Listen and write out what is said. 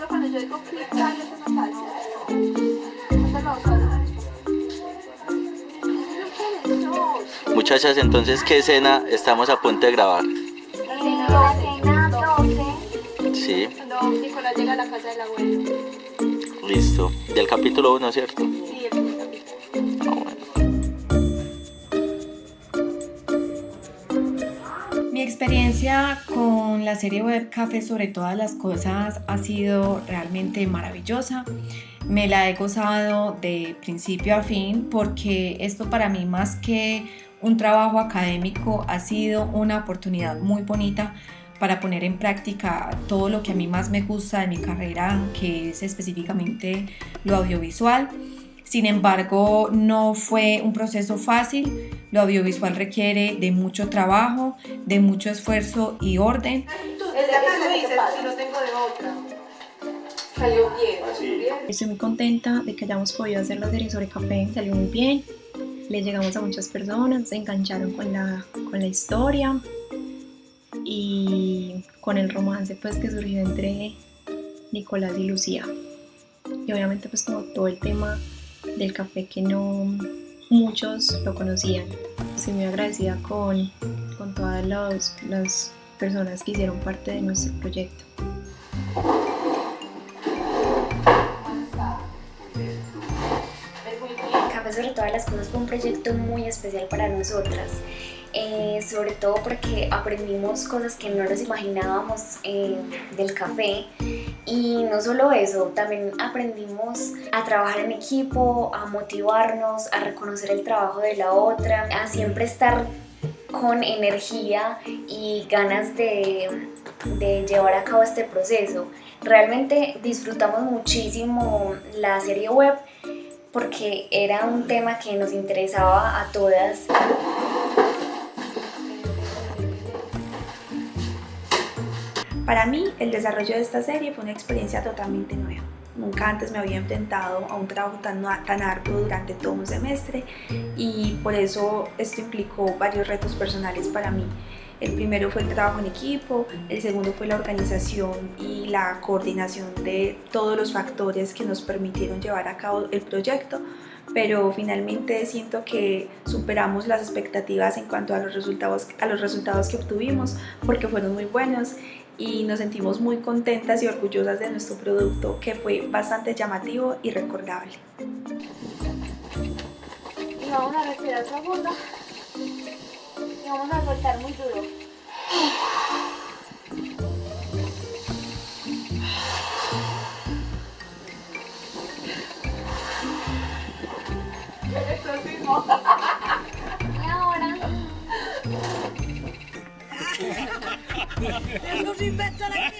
yo cuando yo digo pizza, yo. Muchachas, entonces, ¿qué escena estamos a punto de grabar? La cena 12. Sí, Cuando Nicolás llega a la casa del abuelo. listo. Del capítulo 1, ¿cierto? Sí, experiencia con la serie web Café sobre todas las cosas ha sido realmente maravillosa. Me la he gozado de principio a fin porque esto para mí más que un trabajo académico ha sido una oportunidad muy bonita para poner en práctica todo lo que a mí más me gusta de mi carrera, que es específicamente lo audiovisual. Sin embargo, no fue un proceso fácil. Lo audiovisual requiere de mucho trabajo, de mucho esfuerzo y orden. De de. Salió bien. bien. Estoy muy contenta de que hayamos podido hacer la serie sobre café, salió muy bien, le llegamos a muchas personas, se engancharon con la, con la historia y con el romance pues que surgió entre Nicolás y Lucía. Y obviamente pues como todo el tema del café que no muchos lo conocían. Estoy muy agradecida con, con todas los- las personas que hicieron parte de nuestro proyecto. Café sobre todas las cosas fue un proyecto muy especial para nosotras, eh, sobre todo porque aprendimos cosas que no nos imaginábamos eh, del café y no solo eso, también aprendimos a trabajar en equipo, a motivarnos, a reconocer el trabajo de la otra, a siempre estar con energía y ganas de, de llevar a cabo este proceso. Realmente disfrutamos muchísimo la serie web porque era un tema que nos interesaba a todas. Para mí, el desarrollo de esta serie fue una experiencia totalmente nueva. Nunca antes me había enfrentado a un trabajo tan, tan arduo durante todo un semestre y por eso esto implicó varios retos personales para mí. El primero fue el trabajo en equipo, el segundo fue la organización y la coordinación de todos los factores que nos permitieron llevar a cabo el proyecto, pero finalmente siento que superamos las expectativas en cuanto a los resultados, a los resultados que obtuvimos porque fueron muy buenos y nos sentimos muy contentas y orgullosas de nuestro producto que fue bastante llamativo y recordable. Y vamos a respirar profundo. Vamos a soltar muy duro. Y ahora. Nos inventa la